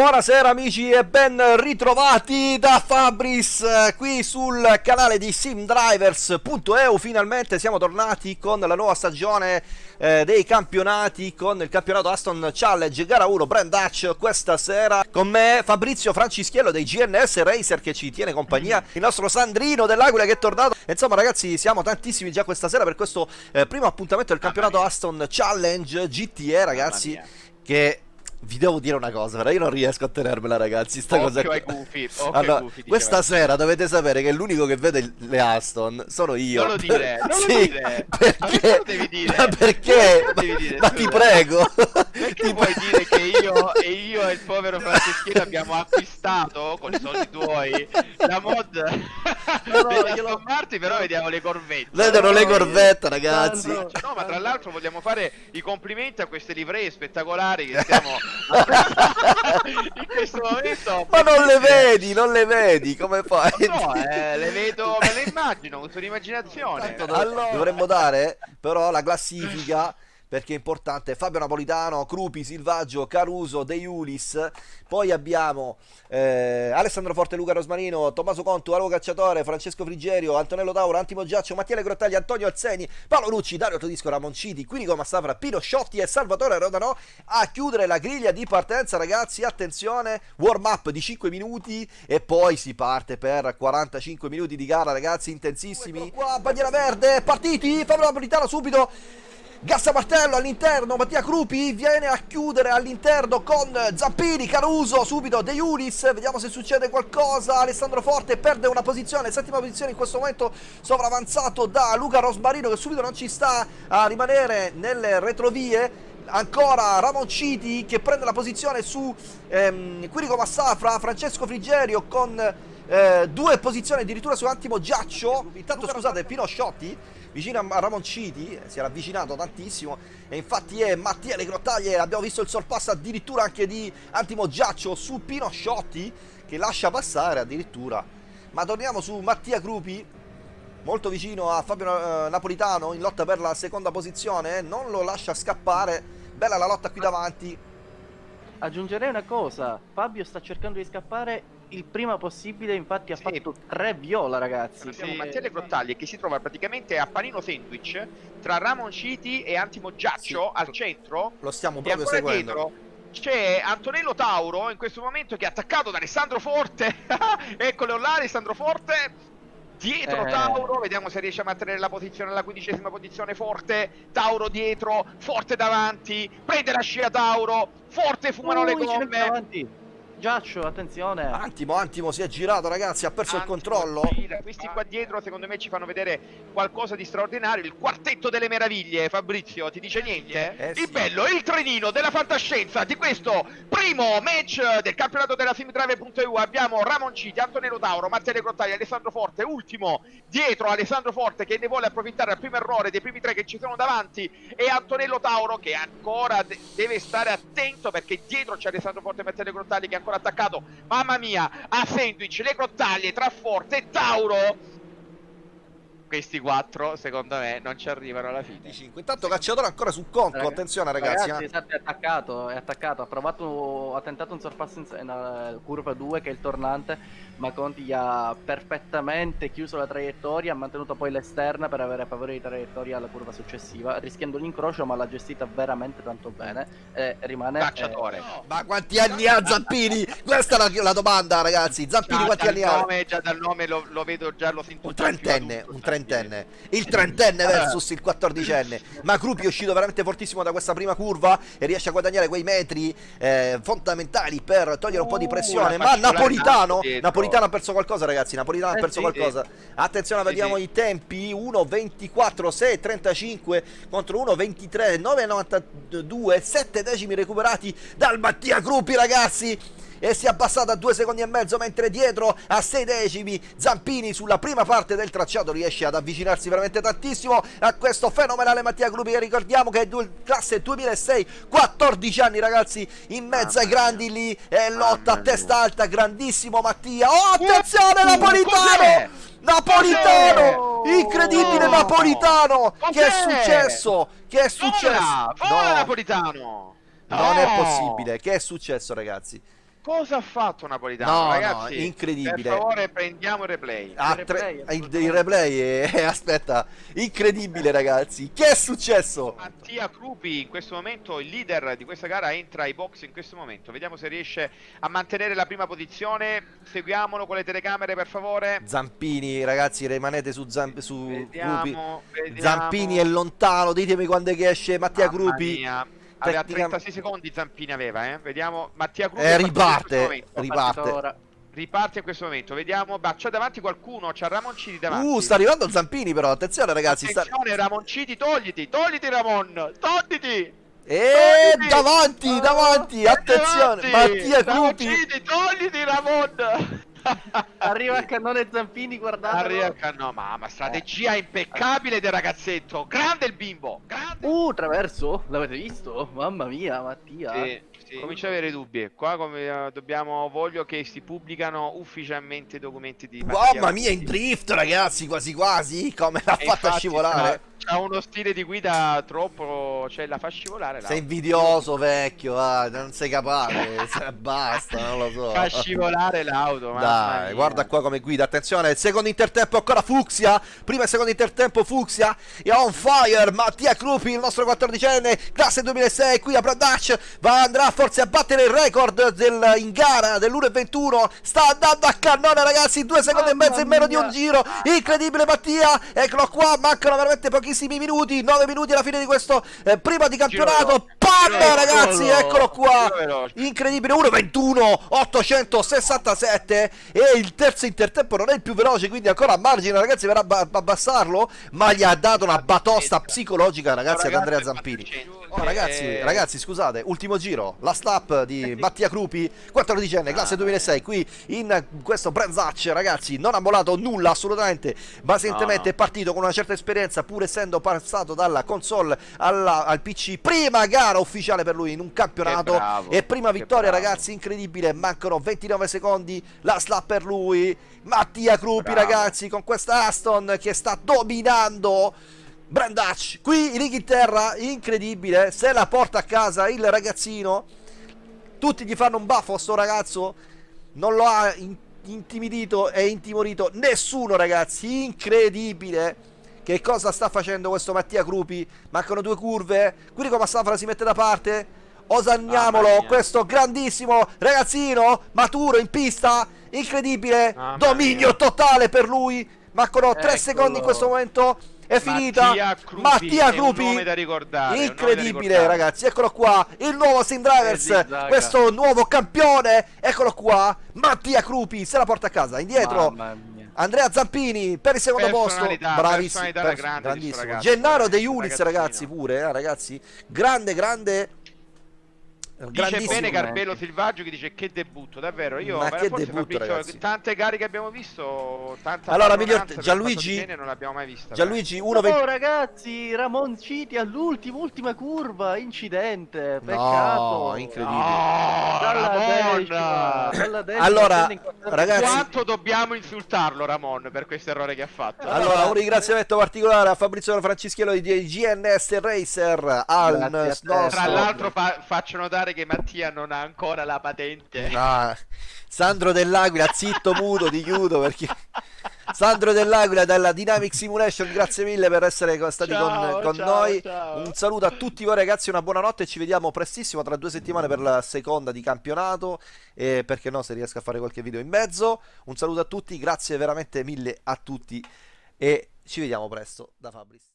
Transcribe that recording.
Buonasera amici e ben ritrovati da Fabris eh, qui sul canale di simdrivers.eu Finalmente siamo tornati con la nuova stagione eh, dei campionati con il campionato Aston Challenge gara 1 Brand Dutch questa sera. Con me Fabrizio Francischiello dei GNS Racer che ci tiene compagnia. Il nostro Sandrino dell'Aquila che è tornato. Insomma ragazzi siamo tantissimi già questa sera per questo eh, primo appuntamento del campionato Aston Challenge GTE ragazzi che vi devo dire una cosa, però io non riesco a tenermela, ragazzi. Sta occhio cosa ai occhio allora, ai gufi, questa diceva. sera dovete sapere che l'unico che vede le Aston sono io. Non lo dire, non lo sì, dire. Ma Perché? perché lo devi dire? Ma perché? Perché lo devi dire, Ma ti prego. Perché Ti vuoi pre- dire che io e io il povero Franceschino abbiamo acquistato con i soldi tuoi la mod no, degli glielo- Aston Martin, però vediamo le corvette. Vedono le corvette, ragazzi. Cioè, no, ma tra l'altro vogliamo fare i complimenti a queste livree spettacolari che stiamo in questo momento. Ma non le vedi, non le vedi, come fai? No, eh, le vedo, me le immagino, con un'immaginazione. Dov- dovremmo dare però la classifica perché è importante. Fabio Napolitano, Crupi, Silvaggio, Caruso, De Iulis. Poi abbiamo eh, Alessandro Forte, Luca Rosmarino, Tommaso Contu, Alo Cacciatore, Francesco Frigerio, Antonello Tauro, Antimo Giaccio, Mattia Grottagli, Antonio Alzeni, Paolo Lucci, Dario Todisco, Ramonciti, Quirico Massafra, Pino Sciotti e Salvatore Rodanò a chiudere la griglia di partenza ragazzi, attenzione, warm up di 5 minuti e poi si parte per 45 minuti di gara ragazzi, intensissimi. Qua, bandiera verde, partiti, Fabio Napolitano subito Gassa Martello all'interno, Mattia Crupi viene a chiudere all'interno con Zampini, Caruso, subito De Iulis, vediamo se succede qualcosa, Alessandro Forte perde una posizione, settima posizione in questo momento sovravanzato da Luca Rosmarino che subito non ci sta a rimanere nelle retrovie, ancora Ramonciti che prende la posizione su ehm, Quirico Massafra, Francesco Frigerio con eh, due posizioni addirittura su Antimo Giaccio, intanto scusate Pino Sciotti vicino a Ramonciti, si era avvicinato tantissimo. E infatti è Mattia Le Grottaglie, abbiamo visto il sorpasso addirittura anche di Antimo Giaccio su Pino Sciotti che lascia passare addirittura. Ma torniamo su Mattia Crupi, molto vicino a Fabio eh, Napolitano in lotta per la seconda posizione, non lo lascia scappare, bella la lotta qui davanti. Aggiungerei una cosa, Fabio sta cercando di scappare il prima possibile, infatti ha Sì. fatto tre viola ragazzi. Abbiamo Sì. Mattia Le Grottaglie che si trova praticamente a panino sandwich tra Ramonciti e Antimo Giaccio Sì. al centro Lo stiamo proprio seguendo. dietro c'è Antonello Tauro in questo momento che è attaccato da Alessandro Forte eccolo là Alessandro Forte dietro Eh. Tauro vediamo se riesce a mantenere la posizione alla quindicesima posizione Forte Tauro dietro Forte davanti prende la scia Tauro Forte fumano le n'è più gomme davanti. Giaccio, attenzione. Antimo, Antimo si è girato ragazzi, ha perso il Antimo controllo. gira. Questi qua dietro secondo me ci fanno vedere qualcosa di straordinario. Il quartetto delle meraviglie, Fabrizio, ti dice niente? Eh, sì. Il bello, il trenino della fantascienza di questo primo match del campionato della simdrive.eu. Abbiamo Ramonciti, Antonello Tauro, Matteo Grottaglia, Alessandro Forte, ultimo dietro Alessandro Forte che ne vuole approfittare al primo errore dei primi tre che ci sono davanti e Antonello Tauro che ancora de- deve stare attento perché dietro c'è Alessandro Forte e Matteo Grottaglia che è ancora attaccato. Mamma mia a sandwich le grottaglie tra Forte e Tauro questi quattro secondo me non ci arrivano alla fine 25. Intanto cacciatore ancora su conto, Raga- attenzione ragazzi. Ragazzi, eh. esatto, è attaccato, è attaccato, ha provato, ha tentato un sorpasso in, in eh, curva 2 che è il tornante, ma Conti gli ha perfettamente chiuso la traiettoria, ha mantenuto poi l'esterna per avere favore di traiettoria alla curva successiva, rischiando l'incrocio ma l'ha gestita veramente tanto bene e rimane... cacciatore eh, Ma quanti anni ha Zampini? Questa è la, la domanda ragazzi. Zampini già quanti anni ha? nome, già dal nome lo, lo vedo già lo sento Un trentenne, un sta trentenne. Il trentenne versus il quattordicenne. Ma Crupi è uscito veramente fortissimo da questa prima curva e riesce a guadagnare quei metri eh, fondamentali per togliere un po' di Uh, pressione. la Ma Napolitano. Napolitano ha perso qualcosa ragazzi, Napolitano ha Eh perso qualcosa. Attenzione, vediamo i tempi. 1.24, 6.35 contro 1.23, 9.92, 7 decimi recuperati dal Mattia Crupi ragazzi e si è abbassata a due secondi e mezzo mentre dietro a 6 decimi Zampini sulla prima parte del tracciato riesce ad avvicinarsi veramente tantissimo a questo fenomenale Mattia Gruppi che ricordiamo che è due- classe 2006 14 anni ragazzi in mezzo ai grandi lì e lotta a testa alta grandissimo Mattia oh attenzione Napolitano? Napolitano incredibile Oh! Napolitano che è successo che è successo Vola, vola No. Napolitano Non è No! possibile. Che è successo, ragazzi? Cosa ha fatto Napolitano? No, no, Ragazzi, incredibile. Per favore, prendiamo il replay. Ah, Il tre- replay, il, assolutamente. il replay è- aspetta, incredibile ragazzi. Che è successo? Mattia Crupi in questo momento, il leader di questa gara, entra ai box in questo momento. Vediamo se riesce a mantenere la prima posizione. Seguiamolo con le telecamere, per favore. Zampini, ragazzi, rimanete su, Zamp- su. Vediamo, vediamo. Zampini è lontano, ditemi quando è che esce Mattia Mamma Gruppi. mia. Aveva Tecnica- 36 secondi Zampini aveva, eh. Vediamo Mattia Crupi Eh, riparte, riparte. Riparte in questo momento. Vediamo, bah, c'è davanti qualcuno, c'è Ramoncini davanti. Uh, sta arrivando Zampini però, attenzione ragazzi. Sta... Attenzione Ramoncini, togliti, togliti Ramon, togliti. E Togliti! davanti, Oh, davanti, attenzione. Davanti! Mattia Gruppi. Ramoncini, togliti Ramon. Arriva a cannone Zampini, guardate. Arriva il canno, mamma, strategia impeccabile del ragazzetto. Grande il bimbo, grande. Uh, traverso? L'avete visto? Mamma mia, Mattia. Sì, sì. Comincio ad avere dubbi. Qua come eh, dobbiamo voglio che si pubblicano ufficialmente i documenti di Mattia Mamma mia, in drift ragazzi, quasi quasi. Come l'ha E fatta infatti scivolare. c'ha- C'ha uno stile di guida troppo, cioè la fa scivolare. Sei la invidioso, vecchio. ah, non sei capace. se- Basta, non lo so. fa scivolare l'auto. mamma Dai, guarda qua come guida, attenzione, secondo intertempo ancora Fuxia, prima e secondo intertempo Fuxia, è on fire, Mattia Crupi, il nostro 14enne, classe 2006, qui a Brandac, va, andrà forse a battere il record del, in gara dell'1.21, sta andando a cannone ragazzi, due secondi e Mamma mezzo in meno di un giro, incredibile Mattia, eccolo qua, mancano veramente pochissimi minuti, 9 minuti alla fine di questo eh, prima di campionato, PAM ragazzi, eccolo qua, incredibile 1.21 867 e il terzo intertempo non è il più veloce quindi ancora a margine ragazzi verrà a ba- abbassarlo ma gli ha dato una batosta psicologica ragazzi ad Andrea Zampini. Oh, ragazzi, Eh, ragazzi, scusate, ultimo giro, la stop di Mattia Crupi, 14enne, classe 2006, qui in questo Branzacc, ragazzi, non ha mollato nulla assolutamente, pazientemente No, no. è partito con una certa esperienza, pur essendo passato dalla console alla- al PC, prima gara ufficiale per lui in un campionato bravo, e prima vittoria, ragazzi, incredibile, mancano 29 secondi, la slap per lui, Mattia Crupi, Bravo. ragazzi, con questa Aston che sta dominando Brandacci, qui in Inghilterra, incredibile, se la porta a casa il ragazzino, tutti gli fanno un baffo a sto ragazzo, non lo ha in- intimidito e intimorito nessuno ragazzi, incredibile. Che cosa sta facendo questo Mattia Crupi? Mancano due curve, Quirico Massafra si mette da parte, osanniamolo, mia. questo grandissimo ragazzino, maturo in pista, incredibile, Mamma dominio mia. totale per lui, mancano tre Eccolo. secondi in questo momento, è finita, Mattia da incredibile ragazzi, eccolo qua, il nuovo Sim Drivers, Eh, questo nuovo campione, eccolo qua, Mattia Crupi, se la porta a casa, indietro. Andrea Zampini per il secondo posto, bravissimo, grande grandissimo, ragazzo, Gennaro De ragazzino. ragazzi pure, eh, ragazzi, grande, grande, Dice bene Garbello Silvaggio che dice che debutto, davvero. Io Ma che forse debutto, Fabrizio, ragazzi. tante gare che abbiamo visto, tanta Allora, miglior- Gianluigi- non l'abbiamo mai vista. Gianluigi 1 Oh ragazzi, Ramon Citi all'ultimo, ultima curva, incidente, peccato. incredibile. No, Dalla Ramon! decima, dalla decima, Allora, ragazzi- Quanto dobbiamo insultarlo Ramon per questo errore che ha fatto? Allora, un ringraziamento particolare a Fabrizio Franceschiello di GNS Racer al nostro Tra l'altro fa- faccio notare che Mattia non ha ancora la patente. Ah, Sandro Dell'Aquila, zitto muto, ti chiudo perché Sandro Dell'Aquila dalla Dynamic Simulation, grazie mille per essere stati Ciao, con, con ciao, noi. ciao. Un saluto a tutti voi ragazzi, una buonanotte e ci vediamo prestissimo tra due settimane per la seconda di campionato e perché no se riesco a fare qualche video in mezzo. Un saluto a tutti, grazie veramente mille a tutti e ci vediamo presto da Fabris.